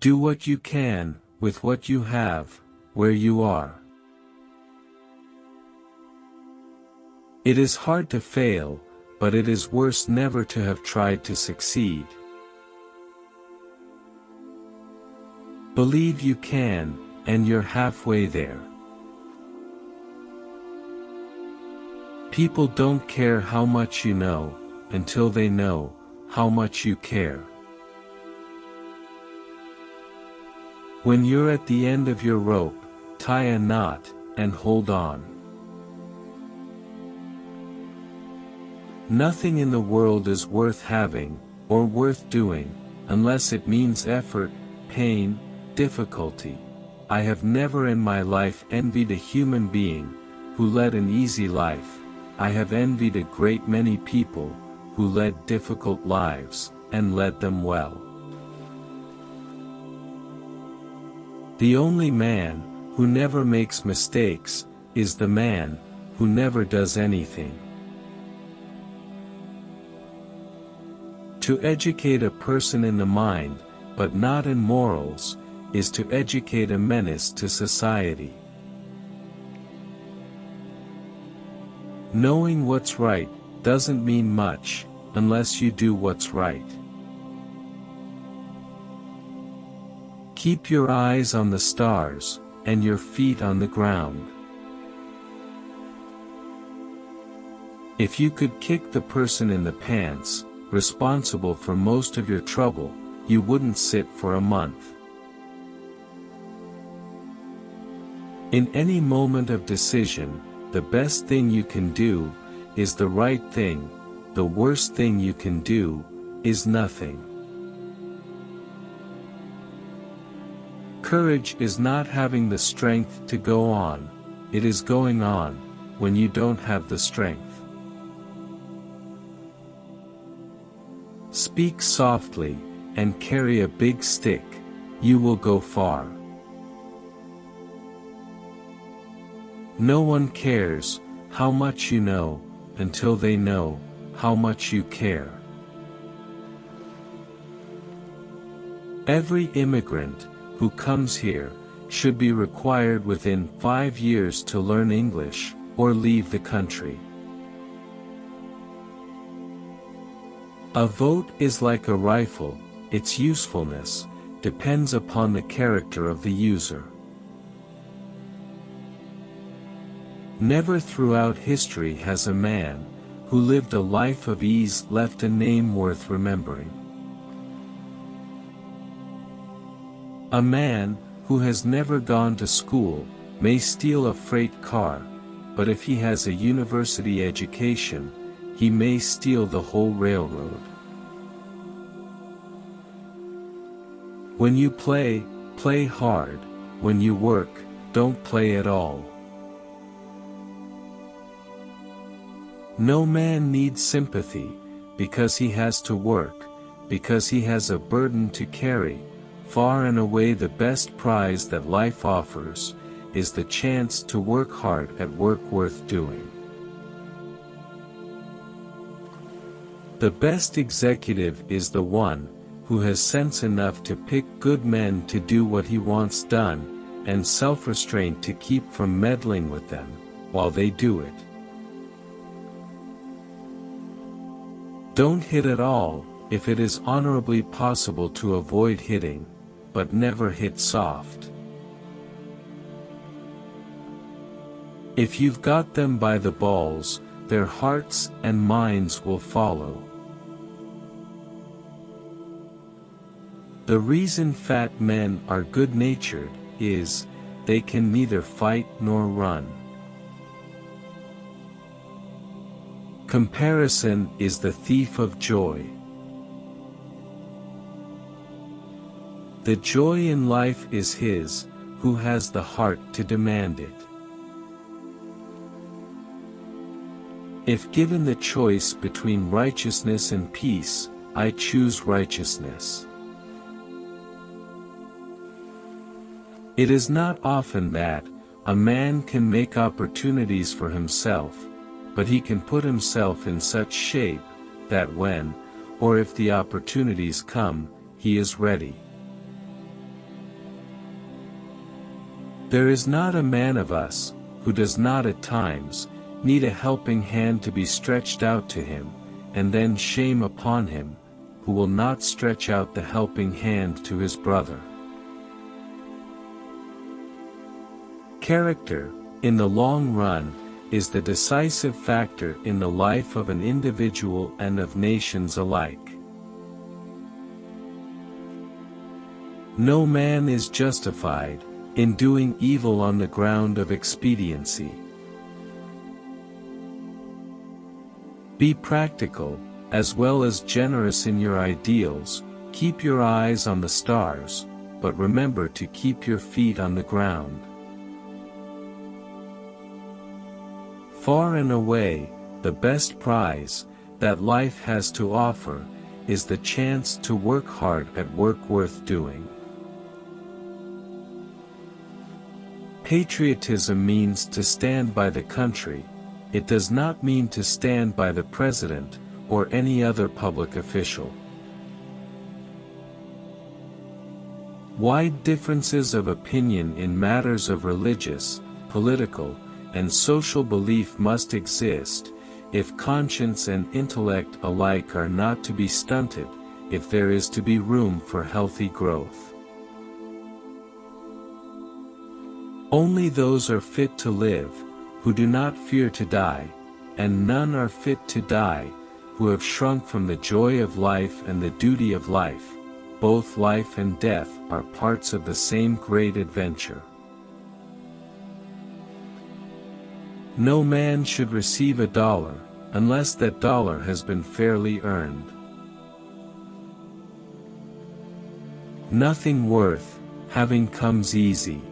Do what you can, with what you have, where you are. It is hard to fail, but it is worse never to have tried to succeed. Believe you can, and you're halfway there. People don't care how much you know, until they know, how much you care. When you're at the end of your rope, tie a knot, and hold on. Nothing in the world is worth having, or worth doing, unless it means effort, pain, difficulty. I have never in my life envied a human being, who led an easy life, I have envied a great many people, who led difficult lives, and led them well. The only man, who never makes mistakes, is the man, who never does anything. To educate a person in the mind, but not in morals, is to educate a menace to society. Knowing what's right, doesn't mean much, unless you do what's right. Keep your eyes on the stars, and your feet on the ground. If you could kick the person in the pants, responsible for most of your trouble, you wouldn't sit for a month. In any moment of decision, the best thing you can do, is the right thing, the worst thing you can do, is nothing. Courage is not having the strength to go on, it is going on, when you don't have the strength. Speak softly, and carry a big stick, you will go far. No one cares, how much you know, until they know, how much you care. Every immigrant, who comes here, should be required within five years to learn English, or leave the country. A vote is like a rifle, its usefulness, depends upon the character of the user. Never throughout history has a man, who lived a life of ease left a name worth remembering. A man, who has never gone to school, may steal a freight car, but if he has a university education, he may steal the whole railroad. When you play, play hard, when you work, don't play at all. No man needs sympathy, because he has to work, because he has a burden to carry, far and away the best prize that life offers, is the chance to work hard at work worth doing. The best executive is the one, who has sense enough to pick good men to do what he wants done, and self-restraint to keep from meddling with them, while they do it. Don't hit at all, if it is honorably possible to avoid hitting, but never hit soft. If you've got them by the balls, their hearts and minds will follow. The reason fat men are good-natured, is, they can neither fight nor run. Comparison is the thief of joy. The joy in life is his, who has the heart to demand it. If given the choice between righteousness and peace, I choose righteousness. It is not often that, a man can make opportunities for himself, but he can put himself in such shape, that when, or if the opportunities come, he is ready. There is not a man of us, who does not at times, need a helping hand to be stretched out to him, and then shame upon him, who will not stretch out the helping hand to his brother. Character, in the long run, is the decisive factor in the life of an individual and of nations alike. No man is justified, in doing evil on the ground of expediency. Be practical, as well as generous in your ideals, keep your eyes on the stars, but remember to keep your feet on the ground. Far and away, the best prize, that life has to offer, is the chance to work hard at work worth doing. Patriotism means to stand by the country, it does not mean to stand by the president, or any other public official. Wide differences of opinion in matters of religious, political, and social belief must exist, if conscience and intellect alike are not to be stunted, if there is to be room for healthy growth. Only those are fit to live, who do not fear to die, and none are fit to die, who have shrunk from the joy of life and the duty of life, both life and death are parts of the same great adventure. No man should receive a dollar, unless that dollar has been fairly earned. Nothing worth, having comes easy.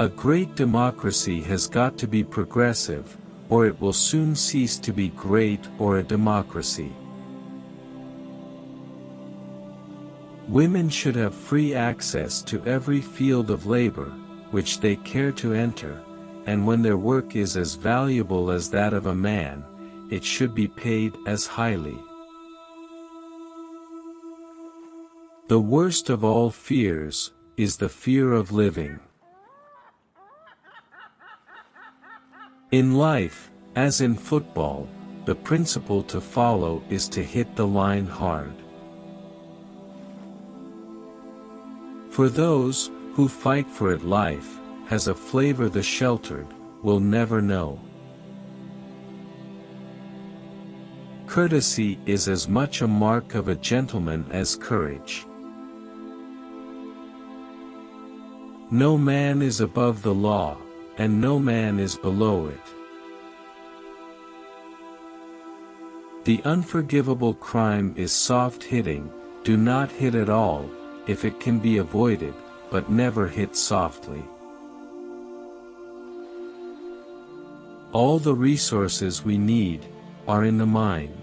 A great democracy has got to be progressive, or it will soon cease to be great or a democracy. Women should have free access to every field of labor, which they care to enter, and when their work is as valuable as that of a man, it should be paid as highly. The worst of all fears, is the fear of living. In life, as in football, the principle to follow is to hit the line hard. For those, who fight for it life, has a flavor the sheltered, will never know. Courtesy is as much a mark of a gentleman as courage. No man is above the law, and no man is below it. The unforgivable crime is soft hitting, do not hit at all, if it can be avoided, but never hit softly. All the resources we need, are in the mind.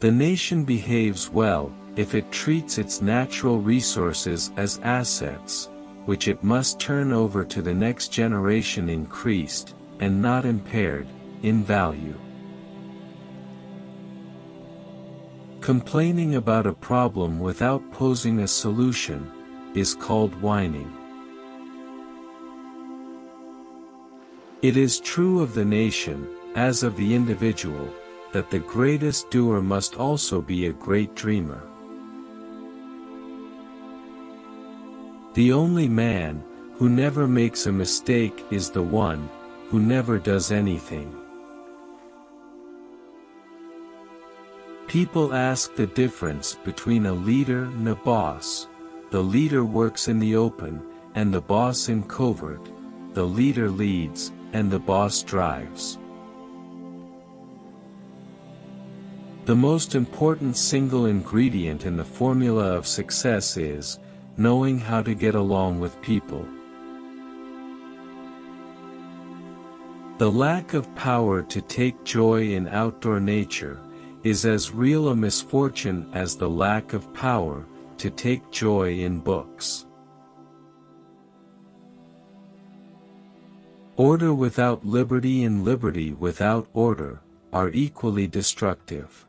The nation behaves well, if it treats its natural resources as assets, which it must turn over to the next generation increased, and not impaired, in value. Complaining about a problem without posing a solution, is called whining. It is true of the nation, as of the individual, that the greatest doer must also be a great dreamer. The only man, who never makes a mistake is the one, who never does anything. People ask the difference between a leader and a boss. The leader works in the open, and the boss in covert. The leader leads, and the boss drives. The most important single ingredient in the formula of success is, knowing how to get along with people. The lack of power to take joy in outdoor nature, is as real a misfortune as the lack of power, to take joy in books. Order without liberty and liberty without order, are equally destructive.